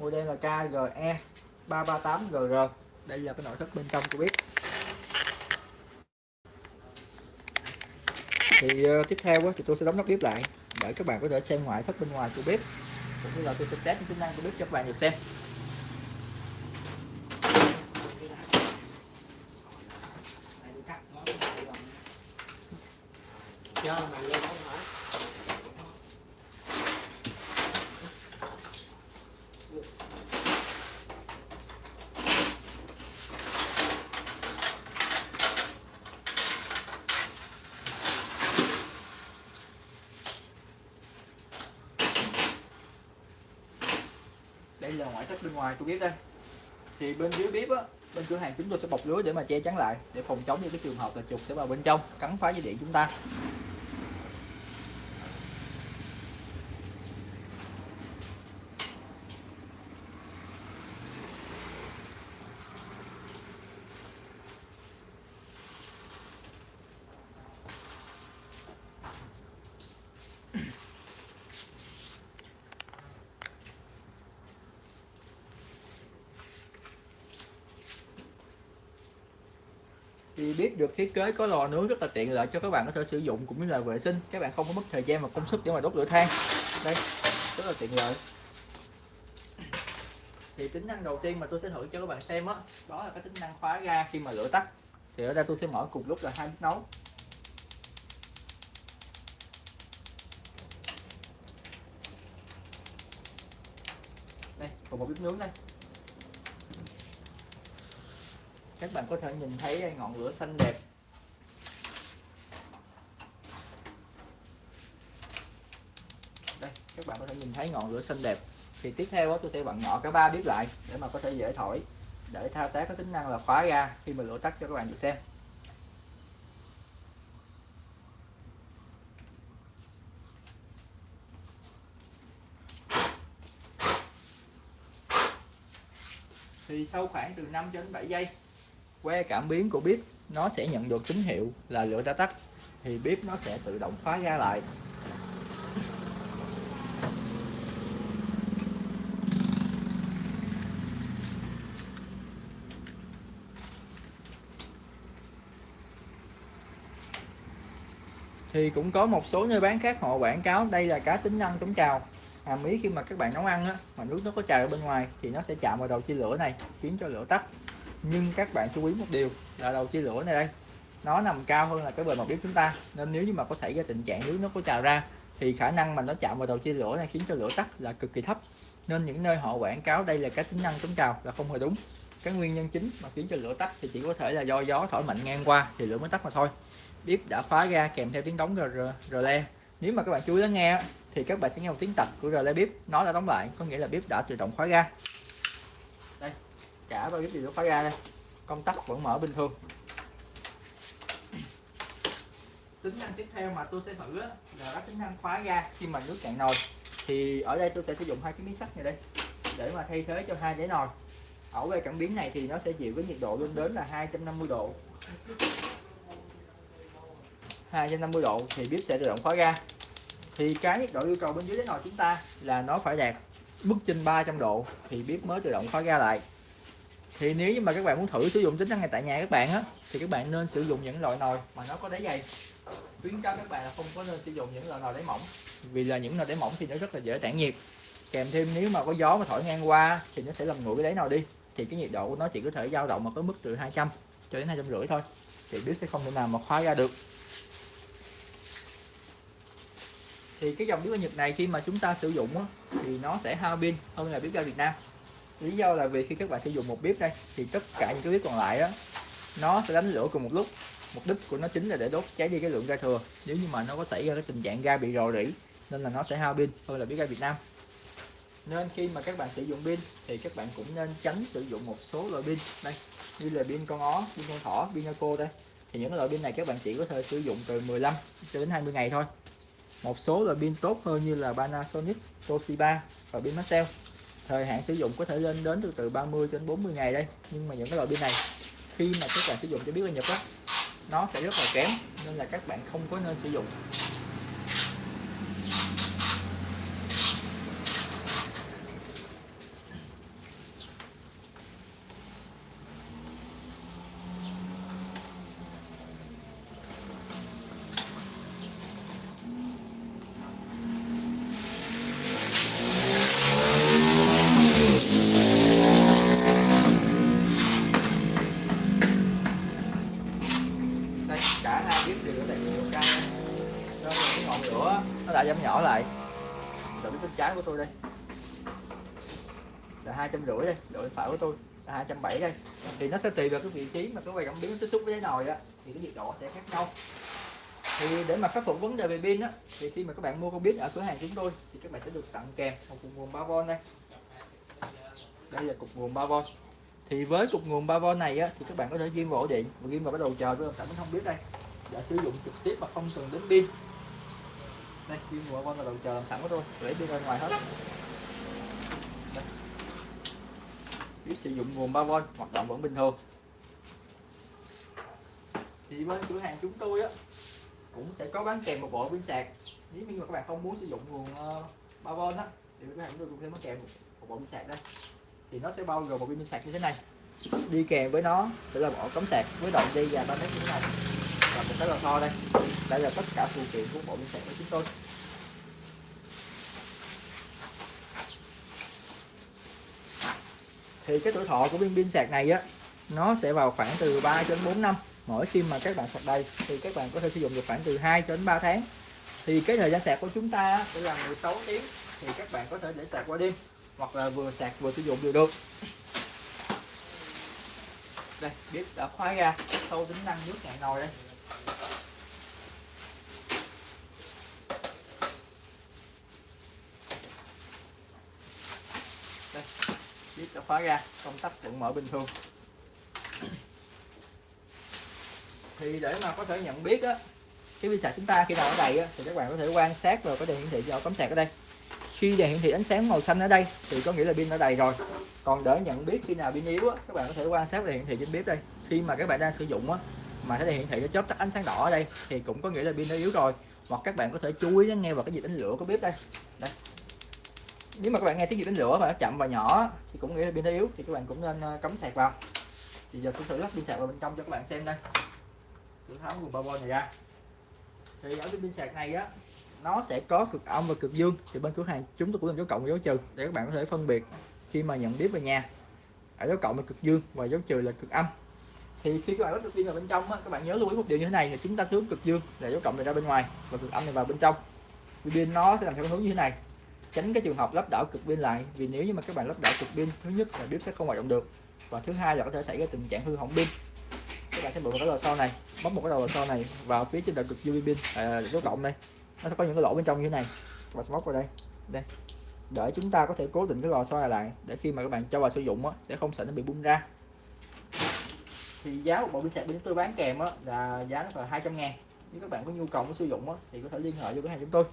model là KGE 338GR đây là cái nội thất bên trong của bếp. Thì uh, tiếp theo uh, thì tôi sẽ đóng nắp bếp lại để các bạn có thể xem ngoại thất bên ngoài của bếp cũng như là tôi sẽ test những tính năng của bếp cho các bạn được xem. Cho bên ngoài của bếp đây. Thì bên dưới bếp á, bên cửa hàng chúng tôi sẽ bọc lưới để mà che chắn lại, để phòng chống những cái trường hợp là chuột sẽ vào bên trong, cắn phá dây điện chúng ta. Thì bếp được thiết kế có lò nướng rất là tiện lợi cho các bạn có thể sử dụng cũng như là vệ sinh. Các bạn không có mất thời gian và công sức để mà đốt lửa than. Đây rất là tiện lợi. Thì tính năng đầu tiên mà tôi sẽ thử cho các bạn xem đó, đó là cái tính năng khóa ga khi mà lửa tắt. Thì ở đây tôi sẽ mở cùng lúc là hai bếp nấu. Đây còn một bếp nướng đây. Các bạn có thể nhìn thấy ngọn lửa xanh đẹp. Đây các bạn có thể nhìn thấy ngọn lửa xanh đẹp. Thì tiếp theo đó, tôi sẽ vặn nhỏ cả ba biết lại để mà có thể dễ thổi để thao tác có tính năng là khóa ra khi mà lửa tắt cho các bạn được xem. Thì sau khoảng từ 5 đến 7 giây que cảm biến của bếp nó sẽ nhận được tín hiệu là lửa đã tắt thì bếp nó sẽ tự động khóa ra lại. Thì cũng có một số nơi bán khác họ quảng cáo đây là cá tính năng chống trào. Hàm ý khi mà các bạn nấu ăn á, mà nước nó có trào ở bên ngoài thì nó sẽ chạm vào đầu chia lửa này khiến cho lửa tắt nhưng các bạn chú ý một điều là đầu chia lửa này đây. Nó nằm cao hơn là cái bề mặt bếp chúng ta nên nếu như mà có xảy ra tình trạng nước nó có trào ra thì khả năng mà nó chạm vào đầu chia lửa này khiến cho lửa tắt là cực kỳ thấp. Nên những nơi họ quảng cáo đây là cái tính năng chống trào là không hề đúng. Cái nguyên nhân chính mà khiến cho lửa tắt thì chỉ có thể là do gió thổi mạnh ngang qua thì lửa mới tắt mà thôi. Bếp đã khóa ga kèm theo tiếng đóng rờ, le. Nếu mà các bạn chú ý lắng nghe thì các bạn sẽ nghe một tiếng tạch của rờ le bếp. Nó đã đóng lại có nghĩa là bếp đã tự động khóa ga cả ba bếp đều khóa ga đây. Công tắc vẫn mở bình thường. Tính năng tiếp theo mà tôi sẽ thử là các tính năng khóa ga. Khi mà nước cạn nồi thì ở đây tôi sẽ sử dụng hai cái miếng sắt này đây để mà thay thế cho hai đáy nồi. Ở về cảm biến này thì nó sẽ chịu cái nhiệt độ lên đến là 250 độ. 250 độ thì bếp sẽ tự động khóa ga. Thì cái nhiệt độ yêu cầu bên dưới đáy nồi chúng ta là nó phải đạt mức trên 300 độ thì bếp mới tự động khóa ga lại thì nếu như mà các bạn muốn thử sử dụng tính năng này tại nhà các bạn á thì các bạn nên sử dụng những loại nồi mà nó có đáy dày. Khuyến cáo các bạn là không có nên sử dụng những loại nồi đáy mỏng vì là những nồi đáy mỏng thì nó rất là dễ tản nhiệt. Kèm thêm nếu mà có gió mà thổi ngang qua thì nó sẽ làm nguội cái đáy nồi đi thì cái nhiệt độ của nó chỉ có thể dao động ở cái mức từ 200 cho đến hai trăm rưỡi thôi. Thì bếp sẽ không thể nào mà khóa ra được. Thì cái dòng bếp ga Nhật này khi mà chúng ta sử dụng á, thì nó sẽ hao pin hơn là bếp ga Việt Nam lý do là vì khi các bạn sử dụng một bếp đây thì tất cả những cái bếp còn lại đó nó sẽ đánh lửa cùng một lúc. Mục đích của nó chính là để đốt cháy đi cái lượng ga thừa. Nếu như mà nó có xảy ra cái tình trạng ga bị rò rỉ nên là nó sẽ hao pin hơn là bếp ga Việt Nam. Nên khi mà các bạn sử dụng pin thì các bạn cũng nên tránh sử dụng một số loại pin. Đây như là pin con ó pin con thỏ pin cô đây. Thì những loại pin này các bạn chỉ có thể sử dụng từ 15 cho đến 20 ngày thôi. Một số loại pin tốt hơn như là Panasonic, Toshiba và pin Maxell thời hạn sử dụng có thể lên đến từ từ 30 đến 40 ngày đây. Nhưng mà những cái loại pin này, khi mà các bạn sử dụng cho biết là Nhật á, nó sẽ rất là kém, nên là các bạn không có nên sử dụng. Ở lại. Rồi bên trái của tôi đây. Là hai trăm rưỡi đây đổi bên phải của tôi là hai trăm bảy đây. Thì nó sẽ tùy vào cái vị trí mà cái quay cảm biến tiếp xúc với cái nồi á, thì cái nhiệt độ sẽ khác nhau. Thì để mà khắc phục vấn đề về pin á, thì khi mà các bạn mua con biết ở cửa hàng chúng tôi, thì các bạn sẽ được tặng kèm một cục nguồn 3V đây. Đây là cục nguồn 3V thì với cục nguồn 3V này á, thì các bạn có thể ghim vào ổ điện và ghim vào cái đầu chờ tôi sản phẩm không biết đây. Đã sử dụng trực tiếp mà không cần đến pin đây ghim vào 3V là đầu chờ làm sẵn của tôi lấy đi ra ngoài hết. Đây. biết sử dụng nguồn 3V hoạt động vẫn bình thường. Thì bên cửa hàng chúng tôi á cũng sẽ có bán kèm một bộ pin sạc. Nếu như mà các bạn không muốn sử dụng nguồn ờ, 3V á thì các bạn chúng tôi cũng sẽ bán kèm một, một bộ pin sạc đây. Thì nó sẽ bao gồm một pin sạc như thế này. Đi kèm với nó sẽ là bộ cắm sạc với đoạn dây dài 3 mét như thế này. Và một cái lò xo đây. Đây là tất cả phụ kiện của bộ pin sạc của chúng tôi. Thì cái tuổi thọ của viên pin sạc này á, nó sẽ vào khoảng từ 3 đến 4 năm. Mỗi khi mà các bạn sạc đầy thì các bạn có thể sử dụng được khoảng từ 2 cho đến 3 tháng. Thì cái thời gian sạc của chúng ta sẽ là 16 tiếng. Thì các bạn có thể để sạc qua đêm, hoặc là vừa sạc vừa sử dụng đều được. Đây, bếp đã khóa ra, sâu tính năng nước cạn nồi đây bếp đã khóa ra công tắc vẫn mở bình thường. Thì để mà có thể nhận biết á cái pin sạc chúng ta khi nào ở đầy á, thì các bạn có thể quan sát vào cái đèn hiển thị do cắm sạc ở đây. Khi đèn hiển thị ánh sáng màu xanh ở đây thì có nghĩa là pin đã đầy rồi. Còn để nhận biết khi nào pin yếu á, các bạn có thể quan sát đèn hiển thị trên bếp đây. Khi mà các bạn đang sử dụng á, mà cái đèn hiển thị nó chớp tắt ánh sáng đỏ ở đây thì cũng có nghĩa là pin đã yếu rồi. Hoặc các bạn có thể chú ý nghe vào cái nhịp đánh lửa của bếp đây. Đây nếu mà các bạn nghe tiếng gì đánh lửa mà nó chậm và nhỏ thì cũng nghĩa là pin nó yếu thì các bạn cũng nên ờ, cắm sạc vào. Thì giờ tôi thử lắp pin sạc vào bên trong cho các bạn xem đây. Tôi tháo nguồn 3V này ra. Thì ở cái pin sạc này á nó sẽ có cực âm và cực dương. Thì bên cửa hàng chúng tôi cũng làm dấu cộng và dấu trừ để các bạn có thể phân biệt khi mà nhận bếp về nhà. Ở dấu cộng là cực dương và dấu trừ là cực âm. Thì khi các bạn lắp được pin vào bên trong á, các bạn nhớ lưu ý một điều như thế này là chúng ta hướng cực dương là dấu cộng này ra bên ngoài và cực âm này vào bên trong. Pin nó sẽ làm theo hướng như thế này tránh cái trường hợp lắp đảo cực pin lại vì nếu như mà các bạn lắp đảo cực pin thứ nhất là bếp sẽ không hoạt động được và thứ hai là có thể xảy ra tình trạng hư hỏng pin. Các bạn sẽ bật vào cái lò xo này bấm một cái đầu lò xo này vào phía trên đầu cực dương pin à, dấu cộng đây. Nó sẽ có những cái lỗ bên trong như thế này. Các bạn sẽ móc vào đây đây. Để chúng ta có thể cố định cái lò xo này lại để khi mà các bạn cho vào sử dụng á, sẽ không sợ nó bị bung ra. Thì giá của bộ pin sạc bên chúng tôi bán kèm á, là giá nó là 200 ngàn. Nếu các bạn có nhu cầu muốn sử dụng á, thì có thể liên hệ với cửa hàng chúng tôi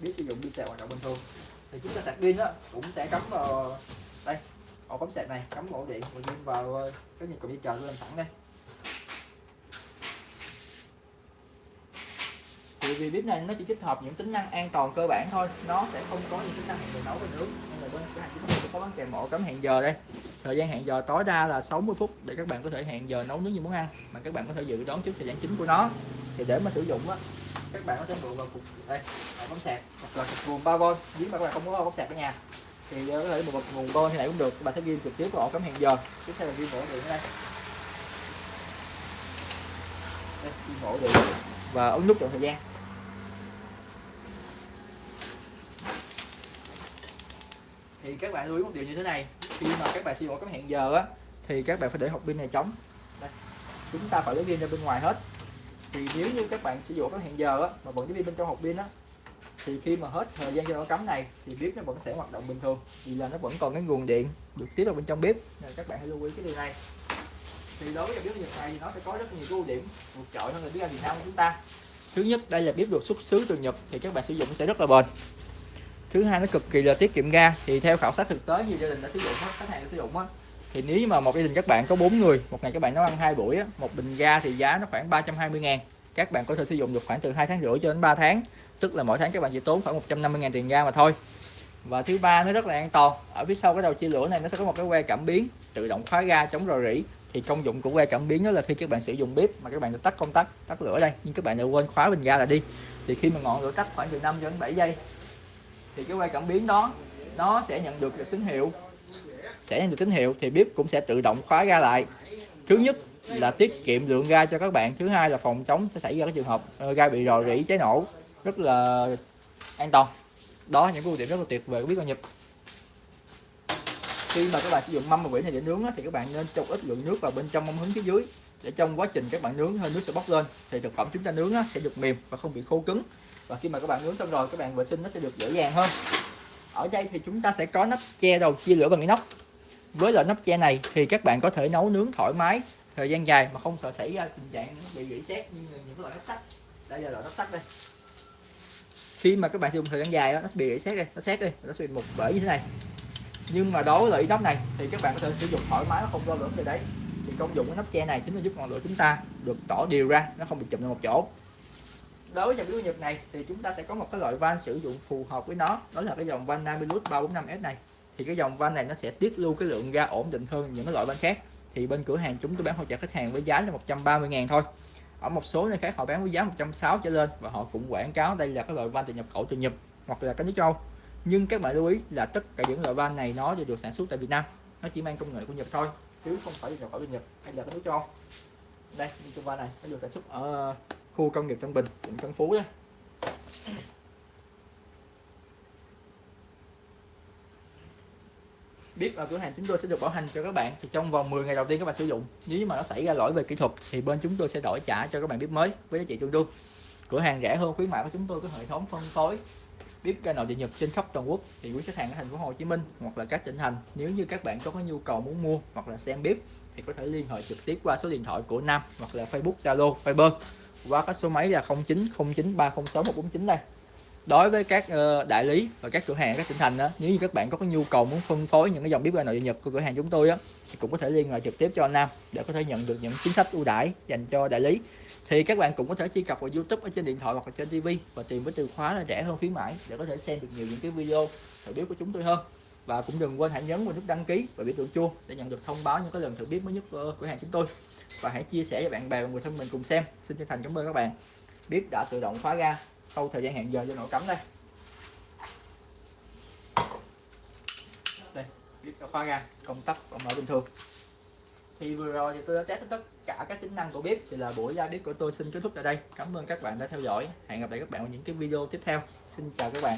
biết sử dụng pin sạc hoạt động bình thường, thì chúng ta sạc pin á, cũng sẽ cắm vào đây, ổ cắm sạc này, cắm ổ điện, và pin vào ờ, cái nhiệt cục dây chờ tôi làm sẵn đây. Thì vì bếp này nó chỉ tích hợp những tính năng an toàn cơ bản thôi, nó sẽ không có những tính năng hẹn giờ nấu và nướng nên là bên cửa hàng chúng tôi có bán kèm ổ cắm hẹn giờ đây. Thời gian hẹn giờ tối đa là 60 phút để các bạn có thể hẹn giờ nấu nướng như muốn ăn, mà các bạn có thể dự đoán trước thời gian chính của nó. Thì để mà sử dụng á các bạn có thể mượn vào cục, đây ổ bấm sạc. Hoặc là cục nguồn 3V nếu mà các bạn không có bấm sạc ở nhà, thì có thể một nguồn bo thế này cũng được. Các bạn sẽ ghi trực tiếp vào ổ cắm hẹn giờ. Tiếp theo là ghi ổ điện ở đây. Đây, ghi ổ điện và ấn nút chọn thời gian. Thì các bạn lưu ý một điều như thế này. Khi mà các bạn sử dụng ổ cắm hẹn giờ á, thì các bạn phải để hộp pin này trống. Đây. chúng ta phải lấy pin ra bên ngoài hết thì nếu như các bạn sử dụng các hẹn giờ á, mà vẫn cái pin bên trong hộp pin á, thì khi mà hết thời gian cho nó cắm này, thì bếp nó vẫn sẽ hoạt động bình thường. Vì là nó vẫn còn cái nguồn điện được tiếp vào bên trong bếp. Nên các bạn hãy lưu ý cái điều này. Thì đối với bếp Nhật này thì nó sẽ có rất nhiều ưu điểm vượt trội hơn là bếp ga Việt Nam của chúng ta. Thứ nhất, đây là bếp được xuất xứ từ Nhật thì các bạn sử dụng sẽ rất là bền. Thứ hai, nó cực kỳ là tiết kiệm ga. Thì theo khảo sát thực tế, nhiều gia đình đã sử dụng hết, khách hàng đã sử dụng á thì nếu mà một gia đình các bạn có 4 người một ngày các bạn nấu ăn hai buổi á, một bình ga thì giá nó khoảng 320 ngàn. Các bạn có thể sử dụng được khoảng từ 2 tháng rưỡi cho đến 3 tháng. Tức là mỗi tháng các bạn chỉ tốn khoảng 150 ngàn tiền ga mà thôi. Và thứ ba nó rất là an toàn. Ở phía sau cái đầu chia lửa này nó sẽ có một cái que cảm biến tự động khóa ga chống rò rỉ. Thì công dụng của que cảm biến đó là khi các bạn sử dụng bếp mà các bạn đã tắt công tắc tắt lửa đây nhưng các bạn đã quên khóa bình ga là đi. Thì khi mà ngọn lửa tắt khoảng từ 5 đến 7 giây thì cái que cảm biến đó nó sẽ nhận được tín hiệu sẽ nhận được tín hiệu thì bếp cũng sẽ tự động khóa ga lại. Thứ nhất là tiết kiệm lượng ga cho các bạn, thứ hai là phòng chống sẽ xảy ra cái trường hợp ờ, ga bị rò rỉ, cháy nổ. Rất là an toàn. Đó những ưu điểm rất là tuyệt vời của bếp ga Nhật khi mà các bạn sử dụng mâm và quỷ này để nướng thì các bạn nên cho ít lượng nước vào bên trong mâm hứng phía dưới, để trong quá trình các bạn nướng hơi nước sẽ bốc lên, thì thực phẩm chúng ta nướng sẽ được mềm và không bị khô cứng. Và khi mà các bạn nướng xong rồi, các bạn vệ sinh nó sẽ được dễ dàng hơn. Ở đây thì chúng ta sẽ có nắp che đầu chia lửa bằng inox với loại nắp che này thì các bạn có thể nấu nướng thoải mái. Thời gian dài mà không sợ xảy ra tình trạng bị rỉ sét như những loại nắp sắt. Đây là loại nắp sắt đây. Khi mà các bạn sử dụng thời gian dài đó, nó sẽ bị rỉ sét đây nó sét đây nó sẽ bị một bể như thế này. Nhưng mà đối với loại inox này thì các bạn có thể sử dụng thoải mái nó không lo lửa từ đấy. Thì công dụng của nắp che này chính là giúp ngọn lửa chúng ta được tỏ đều ra nó không bị chụm vào một chỗ. Đối với dòng bếp nhật này thì chúng ta sẽ có một cái loại van sử dụng phù hợp với nó. Đó là cái dòng van Namilus 345S này thì cái dòng van này nó sẽ tiết lưu cái lượng ga ổn định hơn những cái loại van khác. Thì bên cửa hàng chúng tôi bán hỗ trợ khách hàng với giá là 130 ngàn thôi. Ở một số nơi khác họ bán với giá 160 trở lên và họ cũng quảng cáo đây là cái loại van từ nhập khẩu từ Nhật hoặc là các nước châu. Nhưng các bạn lưu ý là tất cả những loại van này nó đều được sản xuất tại Việt Nam. Nó chỉ mang công nghệ của Nhật thôi, chứ không phải nhập khẩu từ Nhật hay là các nước châu. Đây, những cái van này nó được sản xuất ở khu công nghiệp Tân Bình, quận Tân Phú đó biết ở cửa hàng chúng tôi sẽ được bảo hành cho các bạn. Thì trong vòng 10 ngày đầu tiên các bạn sử dụng, nếu mà nó xảy ra lỗi về kỹ thuật, thì bên chúng tôi sẽ đổi trả cho các bạn bếp mới với giá trị tương đương. Cửa hàng rẻ hơn, khuyến mại của chúng tôi có hệ thống phân phối, bếp ga nội địa nhật trên khắp toàn quốc. Thì quý khách hàng ở thành phố Hồ Chí Minh hoặc là các tỉnh thành, nếu như các bạn có có nhu cầu muốn mua hoặc là xem bếp, thì có thể liên hệ trực tiếp qua số điện thoại của Nam hoặc là Facebook, Zalo Viber qua các số máy là 0909306149 đây đối với các ờ, đại lý và các cửa hàng, các tỉnh thành đó nếu như các bạn có cái nhu cầu muốn phân phối những cái dòng bếp ga nội địa nhật của cửa hàng chúng tôi á, thì cũng có thể liên hệ trực tiếp cho anh Nam để có thể nhận được những chính sách ưu đãi dành cho đại lý. Thì các bạn cũng có thể truy cập vào YouTube ở trên điện thoại hoặc là trên TV và tìm với từ khóa là rẻ hơn khuyến mãi để có thể xem được nhiều những cái video thử bếp của chúng tôi hơn. Và cũng đừng quên hãy nhấn vào nút đăng ký và biểu tượng chuông để nhận được thông báo những cái lần thử bếp mới nhất của cửa hàng chúng tôi. Và hãy chia sẻ cho bạn bè và người thân mình cùng xem. Xin chân thành cảm ơn các bạn bếp đã tự động khóa ga. Sau thời gian hẹn giờ do nổ cắm đây. Đây, bếp đã khóa ga. Công tắc còn mở bình thường. Thì vừa rồi thì tôi đã test tất cả các tính năng của bếp. Thì là buổi ra bếp của tôi xin kết thúc tại đây. Cảm ơn các bạn đã theo dõi. Hẹn gặp lại các bạn ở những cái video tiếp theo. Xin chào các bạn.